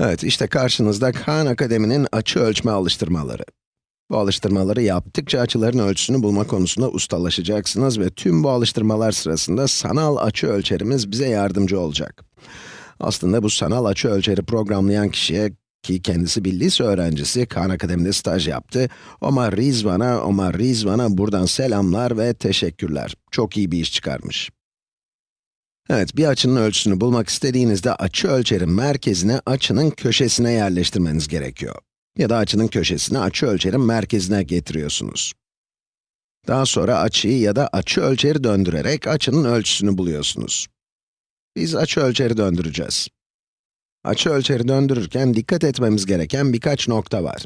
Evet, işte karşınızda Khan Akademi'nin açı ölçme alıştırmaları. Bu alıştırmaları yaptıkça açıların ölçüsünü bulma konusunda ustalaşacaksınız ve tüm bu alıştırmalar sırasında sanal açı ölçerimiz bize yardımcı olacak. Aslında bu sanal açı ölçeri programlayan kişiye, ki kendisi bir lise öğrencisi, Khan Akademi'de staj yaptı, Omar Rizvan'a, Omar Rizvan'a buradan selamlar ve teşekkürler. Çok iyi bir iş çıkarmış. Evet, bir açının ölçüsünü bulmak istediğinizde açı ölçerin merkezine açının köşesine yerleştirmeniz gerekiyor. Ya da açının köşesini açı ölçerin merkezine getiriyorsunuz. Daha sonra açıyı ya da açı ölçeri döndürerek açının ölçüsünü buluyorsunuz. Biz açı ölçeri döndüreceğiz. Açı ölçeri döndürürken dikkat etmemiz gereken birkaç nokta var.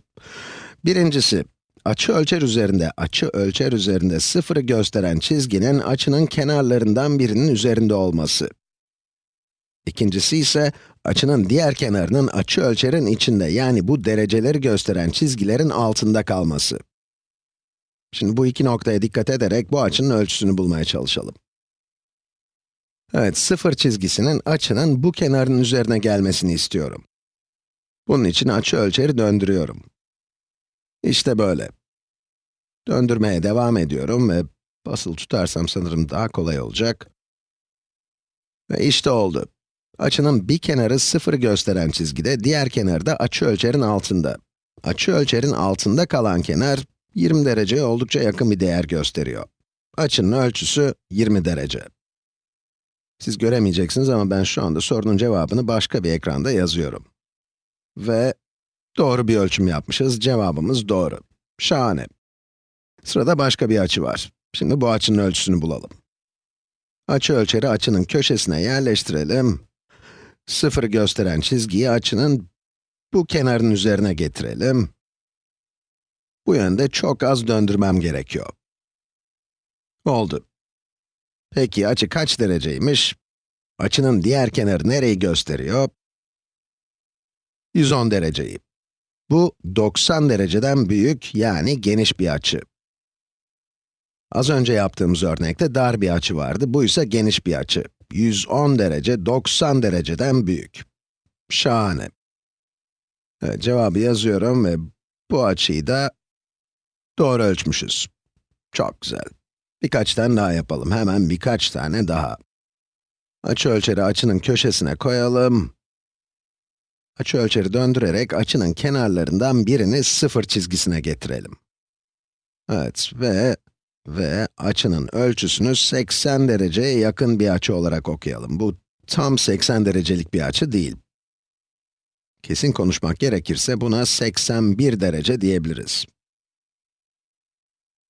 Birincisi, açı ölçer üzerinde, açı ölçer üzerinde sıfırı gösteren çizginin açının kenarlarından birinin üzerinde olması. İkincisi ise, açının diğer kenarının açı ölçerin içinde, yani bu dereceleri gösteren çizgilerin altında kalması. Şimdi bu iki noktaya dikkat ederek bu açının ölçüsünü bulmaya çalışalım. Evet, sıfır çizgisinin açının bu kenarın üzerine gelmesini istiyorum. Bunun için açı ölçeri döndürüyorum. İşte böyle. Döndürmeye devam ediyorum ve basılı tutarsam sanırım daha kolay olacak. Ve işte oldu. Açının bir kenarı sıfır gösteren çizgide, diğer kenarı da açı ölçerin altında. Açı ölçerin altında kalan kenar, 20 dereceye oldukça yakın bir değer gösteriyor. Açının ölçüsü 20 derece. Siz göremeyeceksiniz ama ben şu anda sorunun cevabını başka bir ekranda yazıyorum. Ve doğru bir ölçüm yapmışız, cevabımız doğru. Şahane. Sırada başka bir açı var. Şimdi bu açının ölçüsünü bulalım. Açı ölçeri açının köşesine yerleştirelim. Sıfırı gösteren çizgiyi açının bu kenarın üzerine getirelim. Bu yönde çok az döndürmem gerekiyor. Oldu. Peki açı kaç dereceymiş? Açının diğer kenarı nereyi gösteriyor? 110 dereceyi. Bu 90 dereceden büyük, yani geniş bir açı. Az önce yaptığımız örnekte dar bir açı vardı, bu ise geniş bir açı. 110 derece, 90 dereceden büyük. Şahane. Evet, cevabı yazıyorum ve bu açıyı da doğru ölçmüşüz. Çok güzel. Birkaç tane daha yapalım, hemen birkaç tane daha. Açı ölçeri açının köşesine koyalım. Açı ölçeri döndürerek açının kenarlarından birini sıfır çizgisine getirelim. Evet ve ve açının ölçüsünü 80 dereceye yakın bir açı olarak okuyalım. Bu tam 80 derecelik bir açı değil. Kesin konuşmak gerekirse buna 81 derece diyebiliriz.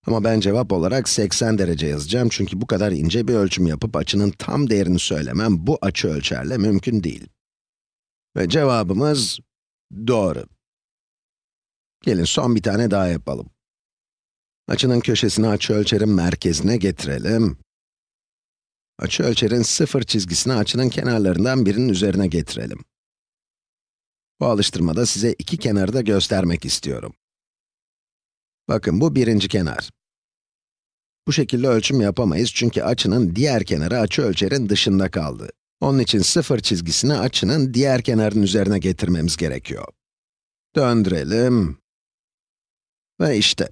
Ama ben cevap olarak 80 derece yazacağım çünkü bu kadar ince bir ölçüm yapıp açının tam değerini söylemem bu açı ölçerle mümkün değil. Ve cevabımız doğru. Gelin son bir tane daha yapalım. Açının köşesini açı ölçerin merkezine getirelim. Açı ölçerin sıfır çizgisini açının kenarlarından birinin üzerine getirelim. Bu alıştırmada size iki kenarı da göstermek istiyorum. Bakın bu birinci kenar. Bu şekilde ölçüm yapamayız çünkü açının diğer kenarı açı ölçerin dışında kaldı. Onun için sıfır çizgisini açının diğer kenarın üzerine getirmemiz gerekiyor. Döndürelim. Ve işte,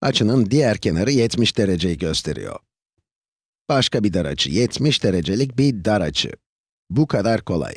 açının diğer kenarı 70 dereceyi gösteriyor. Başka bir dar açı, 70 derecelik bir dar açı. Bu kadar kolay.